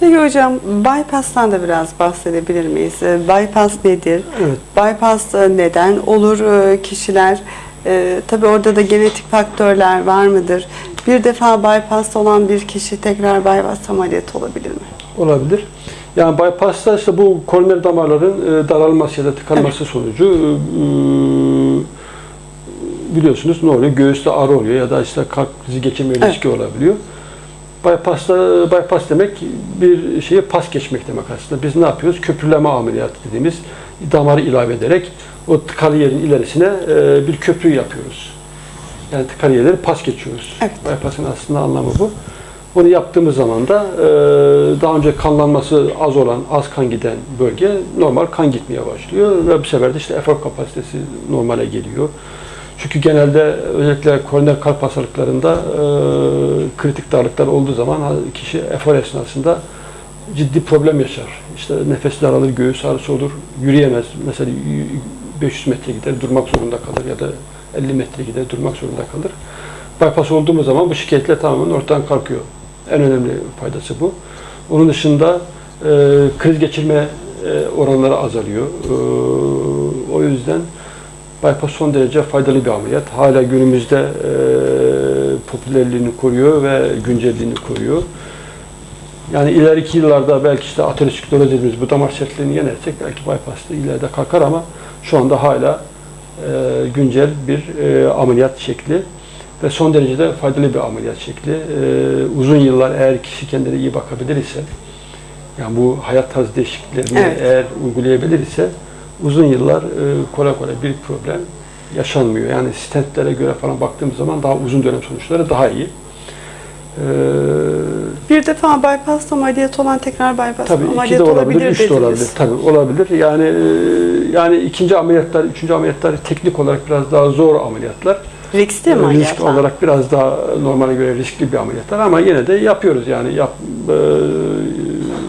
Peki hocam bypass'tan da biraz bahsedebilir miyiz? Ee, Bypass nedir? Evet. Bypass e, neden olur e, kişiler? E, tabii orada da genetik faktörler var mıdır? Bir defa bypass olan bir kişi tekrar bypass ameliyatı olabilir mi? Olabilir. Yani bypass'ta işte bu koroner damarların e, daralması ya da tıkanması sonucu e, biliyorsunuz ne oluyor? Göğüste ağrı oluyor ya da işte kalp krizi geçirme Evet. riski olabiliyor. Bypass'ta bypass demek bir şeye pas geçmek demek aslında. Biz ne yapıyoruz? Köprüleme ameliyatı dediğimiz damarı ilave ederek o tıkalı yerin ilerisine e, bir köprü yapıyoruz. Yani tıkalı yerleri pas geçiyoruz. Evet. Bypass'ın aslında anlamı bu. Onu yaptığımız zaman da e, daha önce kanlanması az olan, az kan giden bölge normal kan gitmeye başlıyor ve bu sefer de işte efor kapasitesi normale geliyor. Çünkü genelde özellikle koroner kalp hastalıklarında e, kritik darlıklar olduğu zaman kişi efor esnasında ciddi problem yaşar. İşte nefes daralır, göğüs ağrısı olur, yürüyemez. Mesela 500 metre gider durmak zorunda kalır ya da 50 metre gider durmak zorunda kalır. Bypass olduğumuz zaman bu şikayetler tamamen ortadan kalkıyor. En önemli faydası bu. Onun dışında e, kriz geçirme e, oranları azalıyor. E, o yüzden bypass son derece faydalı bir ameliyat. Hala günümüzde e, popülerliğini koruyor ve güncelliğini koruyor. Yani ileriki yıllarda belki işte ateroskleroz dediğimiz bu damar sertliğini yenersek belki bypass da ileride kalkar ama şu anda hala e, güncel bir e, ameliyat şekli ve son derece de faydalı bir ameliyat şekli. E, uzun yıllar eğer kişi kendine iyi bakabilir ise, yani bu hayat tarzı değişikliklerini Evet. eğer uygulayabilir ise uzun yıllar e, kolay kolay bir problem yaşanmıyor. Yani stentlere göre falan baktığımız zaman daha uzun dönem sonuçları daha iyi. E, Bir defa bypass ameliyatı olan tekrar bypass Tabii de ameliyatı olabilir, olabilir üç de olabilir. Tabii olabilir. Yani e, yani ikinci ameliyatlar, üçüncü ameliyatlar teknik olarak biraz daha zor ameliyatlar. Riskli mi Risk ameliyatlar? olarak biraz daha normale göre riskli bir ameliyatlar ama yine de yapıyoruz yani yap e,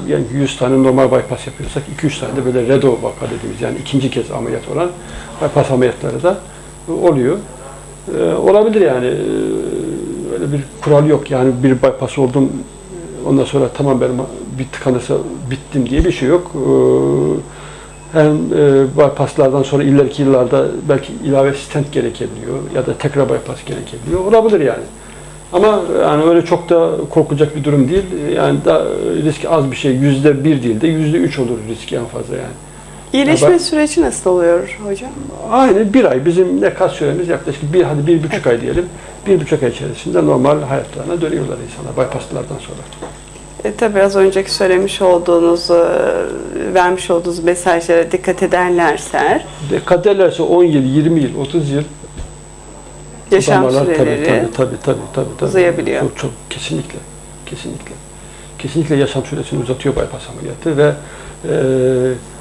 yani 100 tane normal bypass yapıyorsak 2-3 tane de böyle redo vaka dediğimiz yani ikinci kez ameliyat olan bypass ameliyatları da oluyor. E, olabilir yani E, öyle bir kural yok yani bir bypass oldum ondan sonra tamam benim bir tıkanırsa bittim diye bir şey yok. E, hem e, bypasslardan sonra ileriki yıllarda belki ilave stent gerekebiliyor ya da tekrar bypass gerekebiliyor. Olabilir yani. Ama yani öyle çok da korkulacak bir durum değil. Yani da risk az bir şey. Yüzde bir değil de yüzde üç olur riski en fazla yani. İyileşme Ya ben- süreci nasıl oluyor hocam? Aynı bir ay. Bizim ne kas süremiz yaklaşık bir, hadi bir buçuk ay diyelim. Bir buçuk ay içerisinde normal hayatlarına dönüyorlar insanlar bypasslardan sonra. E, tabii az önceki söylemiş olduğunuz, e, vermiş olduğunuz mesajlara dikkat ederlerse Dikkat ederlerse 10 yıl, 20 yıl, 30 yıl yaşam damarlar süreleri tabii, tabii, tabii, tabii, tabii, uzayabiliyor. Çok, çok kesinlikle. Kesinlikle. Kesinlikle yaşam süresini uzatıyor bypass ameliyatı ve e,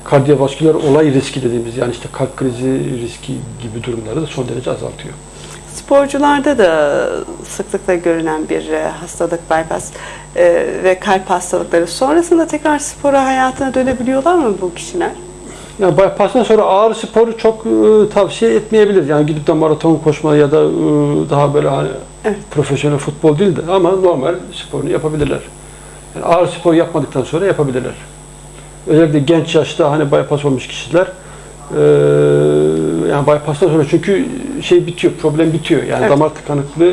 kardiyovasküler olay riski dediğimiz yani işte kalp krizi riski gibi durumları da son derece azaltıyor. Sporcularda da sıklıkla görülen bir e, hastalık bypass e, ve kalp hastalıkları. Sonrasında tekrar spora hayatına dönebiliyorlar mı bu kişiler? Yani bypass'tan sonra ağır sporu çok e, tavsiye etmeyebilir. Yani gidip de maraton koşma ya da e, daha böyle hani Evet. profesyonel futbol değil de ama normal sporunu yapabilirler. Yani ağır spor yapmadıktan sonra yapabilirler. Özellikle genç yaşta hani bypass olmuş kişiler e, yani bypass'tan sonra çünkü şey bitiyor, problem bitiyor. Yani Evet. damar tıkanıklığı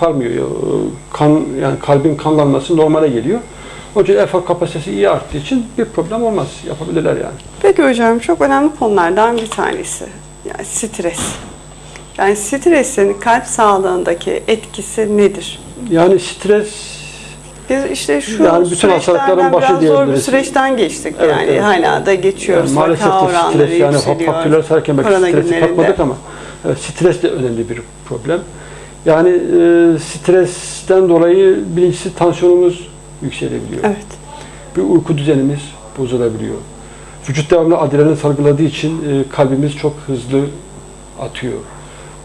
kalmıyor. Kan yani kalbin kanlanması normale geliyor. Onun için efor kapasitesi iyi arttığı için bir problem olmaz. Yapabilirler yani. Peki hocam çok önemli konulardan bir tanesi. Yani stres. Yani stresin kalp sağlığındaki etkisi nedir? Yani stres Biz işte şu Yani bütün hastalıkların başı biraz zor bir diyebiliriz. süreçten geçtik Evet, yani evet. hala da geçiyoruz. yani maalesef de stres yani faktörler sayarken belki stresi katmadık ama evet, stres de önemli bir problem. Yani e, stresten dolayı birincisi tansiyonumuz yükselebiliyor. Evet. Bir uyku düzenimiz bozulabiliyor. Vücut devamlı adrenalin salgıladığı için e, kalbimiz çok hızlı atıyor.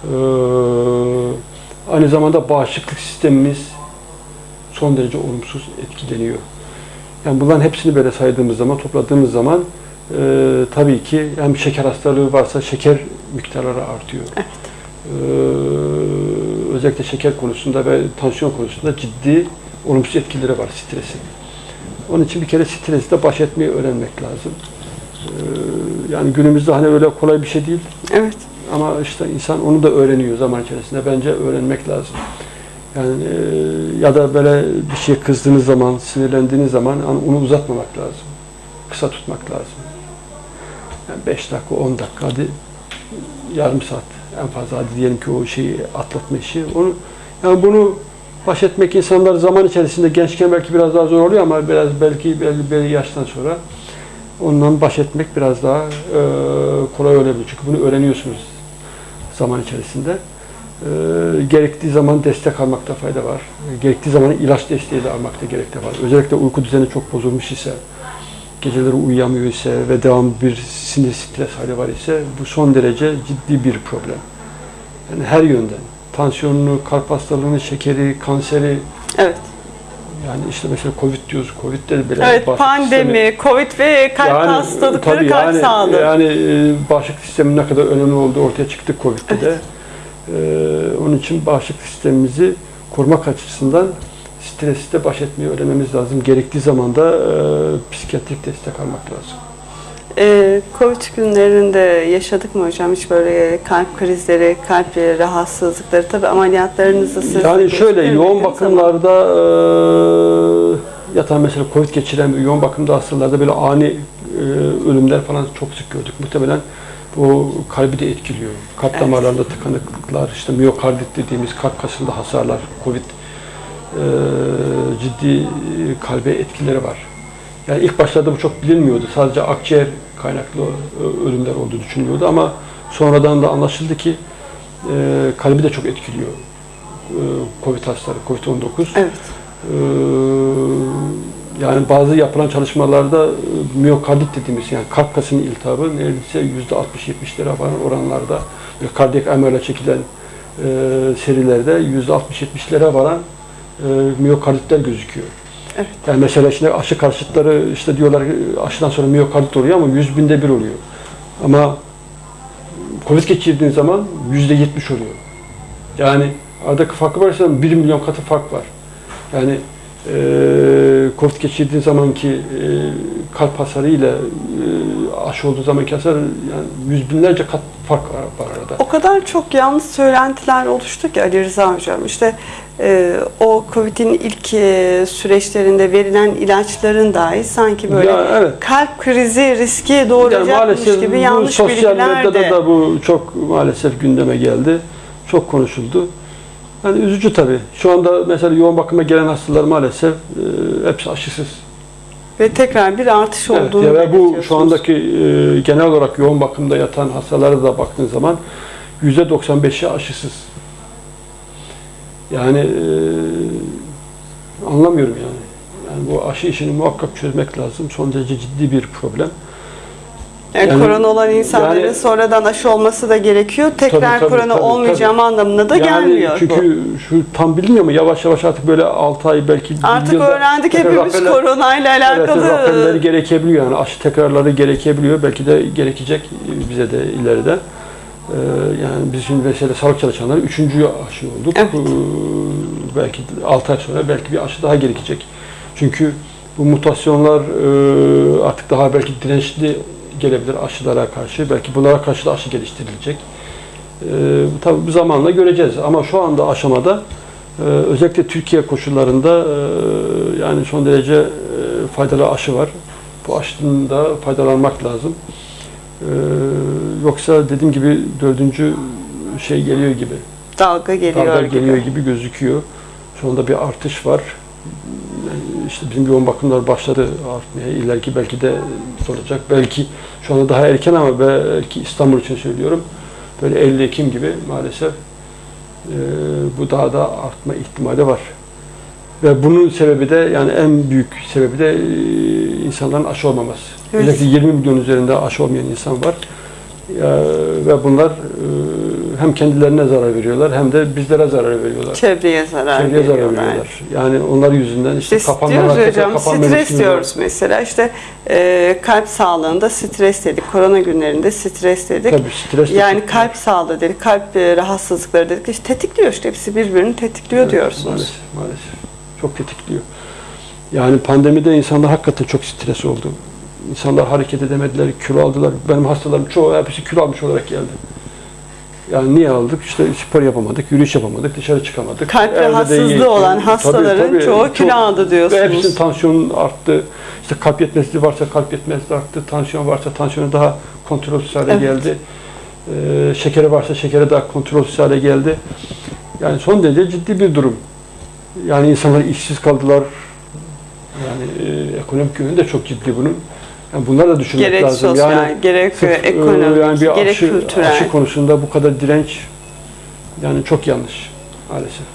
Ee, aynı zamanda bağışıklık sistemimiz son derece olumsuz etkileniyor. Yani bunların hepsini böyle saydığımız zaman, topladığımız zaman e, tabii ki hem şeker hastalığı varsa şeker miktarları artıyor. Evet. Ee, özellikle şeker konusunda ve tansiyon konusunda ciddi olumsuz etkileri var stresin. Onun için bir kere stresle baş etmeyi öğrenmek lazım. Ee, yani günümüzde hani öyle kolay bir şey değil. Evet. Ama işte insan onu da öğreniyor zaman içerisinde. Bence öğrenmek lazım. Yani e, ya da böyle bir şeye kızdığınız zaman, sinirlendiğiniz zaman hani onu uzatmamak lazım. Kısa tutmak lazım. Yani 5 dakika, 10 dakika, hadi yarım saat en fazla hadi diyelim ki o şeyi atlatma işi. Onu yani bunu baş etmek insanlar zaman içerisinde gençken belki biraz daha zor oluyor ama biraz belki belli bir yaştan sonra ondan baş etmek biraz daha e, kolay olabilir. Çünkü bunu öğreniyorsunuz zaman içerisinde. E, gerektiği zaman destek almakta fayda var. E, gerektiği zaman ilaç desteği de almakta gerek de var. Özellikle uyku düzeni çok bozulmuş ise, geceleri uyuyamıyor ise ve devam bir sinir stres hali var ise bu son derece ciddi bir problem. Yani her yönden. Tansiyonunu, kalp hastalığını, şekeri, kanseri, Evet. yani işte mesela Covid diyoruz. Covid'de bile Evet, pandemi, Covid ve kalp Yani, hastalıkları, tabii kalp yani, sağlığı. Yani e, bağışıklık sistemin ne kadar önemli olduğu ortaya çıktı Covid'de de. E, onun için bağışıklık sistemimizi korumak açısından stresle baş etmeyi öğrenmemiz lazım. Gerektiği zaman da e, psikiyatrik destek almak lazım. Ee, Covid günlerinde yaşadık mı hocam hiç böyle kalp krizleri, kalp rahatsızlıkları tabii ameliyatlarınızı siz Yani şöyle yoğun bakımlarda e, yatan mesela Covid geçiren yoğun bakımda hastalarda böyle ani e, ölümler falan çok sık gördük. Muhtemelen bu kalbi de etkiliyor. Kalp Evet. damarlarında tıkanıklıklar, işte miyokardit dediğimiz kalp kasında hasarlar, Covid e, ciddi e, kalbe etkileri var. Yani ilk başlarda bu çok bilinmiyordu. Sadece akciğer kaynaklı e, ölümler olduğu düşünülüyordu ama sonradan da anlaşıldı ki e, kalbi de çok etkiliyor. E, Covid hastaları, Covid-19. Evet. Ee, yani bazı yapılan çalışmalarda e, miyokardit dediğimiz yani kalp kasının iltihabı neredeyse yüzde 60-70'lere varan oranlarda kardiyak MR'le çekilen e, serilerde yüzde 60-70'lere varan e, miyokarditler gözüküyor. Evet. Yani mesela şimdi aşı karşıtları işte diyorlar ki aşıdan sonra miyokardit oluyor ama yüz binde bir oluyor. Ama Covid geçirdiğin zaman yüzde 70 oluyor. Yani aradaki farkı varsa 1 milyon katı fark var. Yani e, Covid geçirdiği zamanki e, kalp hasarı ile e, aşı olduğu zamanki hasar yani yüz binlerce kat fark var, arada. O kadar çok yanlış söylentiler oluştu ki Ali Rıza Hocam. İşte e, o Covid'in ilk e, süreçlerinde verilen ilaçların dahi sanki böyle Ya, evet. kalp krizi riski Yani doğuracakmış maalesef gibi yanlış sosyal bilgiler medyada de. da bu çok maalesef gündeme geldi. Çok konuşuldu. Yani üzücü tabii. Şu anda mesela yoğun bakıma gelen hastalar maalesef e, hepsi aşısız. Ve tekrar bir artış Evet, olduğunu ya ve bu şu andaki e, genel olarak yoğun bakımda yatan hastalara da baktığın zaman yüzde 95'i aşısız. Yani e, anlamıyorum yani. Yani bu aşı işini muhakkak çözmek lazım. Son derece ciddi bir problem. Yani, Yani- korona olan insanların yani- sonradan aşı olması da gerekiyor. Tekrar Tabii, tabii, korona tabii, olmayacağım anlamına da yani gelmiyor bu. çünkü şu tam bilinmiyor mu? Yavaş yavaş artık böyle 6 ay belki Artık yılda öğrendik hepimiz raporlar- koronayla Evet, alakalı. raporları gerekebiliyor yani aşı tekrarları gerekebiliyor. Belki de gerekecek bize de ileride. Ee, yani biz şimdi mesela sağlık çalışanları üçüncü aşı olduk. Evet. Ee, belki 6 ay sonra belki bir aşı daha gerekecek. Çünkü bu mutasyonlar e, artık daha belki dirençli gelebilir aşılara karşı. Belki bunlara karşı da aşı geliştirilecek. Ee, tabii bu zamanla göreceğiz ama şu anda aşamada e, özellikle Türkiye koşullarında e, yani son derece e, faydalı aşı var. Bu aşının da faydalanmak lazım. Ee, yoksa dediğim gibi dördüncü şey geliyor gibi. Dalga geliyor Dalga gibi. geliyor gibi gözüküyor. Şu anda bir artış var. İşte bizim yoğun bakımlar başladı artmaya. İleriki belki de olacak. Belki şu anda daha erken ama belki İstanbul için söylüyorum. Böyle 50 Ekim gibi maalesef e, bu daha da artma ihtimali var. Ve bunun sebebi de yani en büyük sebebi de e, insanların aşı olmaması. Evet. Özellikle 20 milyon üzerinde aşı olmayan insan var. Ya, ve bunlar e, hem kendilerine zarar veriyorlar hem de bizlere zarar veriyorlar. Çevreye zarar Çevreye zarar veriyorlar. veriyorlar. Yani onlar yüzünden işte İşte kapanmalar, diyoruz hocam kapanma stres diyoruz mesela işte e, kalp sağlığında stres dedik korona günlerinde stres dedik Tabii stres de yani kalp sağlığı dedik kalp e, rahatsızlıkları dedik işte tetikliyor işte hepsi birbirini tetikliyor Evet, diyorsunuz. Maalesef, maalesef. Çok tetikliyor. Yani pandemide insanlar hakikaten çok stres oldu. İnsanlar hareket edemediler, kilo aldılar. Benim hastalarım çoğu hepsi kilo almış olarak geldi. Yani niye aldık? İşte spor yapamadık, yürüyüş yapamadık, dışarı çıkamadık. Kalp Evde rahatsızlığı olan Tabii, hastaların tabii. çoğu Çok- kilo aldı Ve diyorsunuz. hepsinin tansiyonu arttı. İşte kalp yetmezliği varsa kalp yetmezliği arttı. Tansiyon varsa tansiyonu daha kontrolsüz hale Evet. geldi. Ee, şekeri varsa şekeri daha kontrolsüz hale geldi. Yani son derece ciddi bir durum. Yani insanlar işsiz kaldılar. Yani e, ekonomik yönü de çok ciddi bunun. Yani bunlar da düşünmek gerek lazım. sosyal, yani gerek sırf, e, ekonomik, yani bir gerek aşı, kültürel. aşı konusunda bu kadar direnç yani çok yanlış maalesef.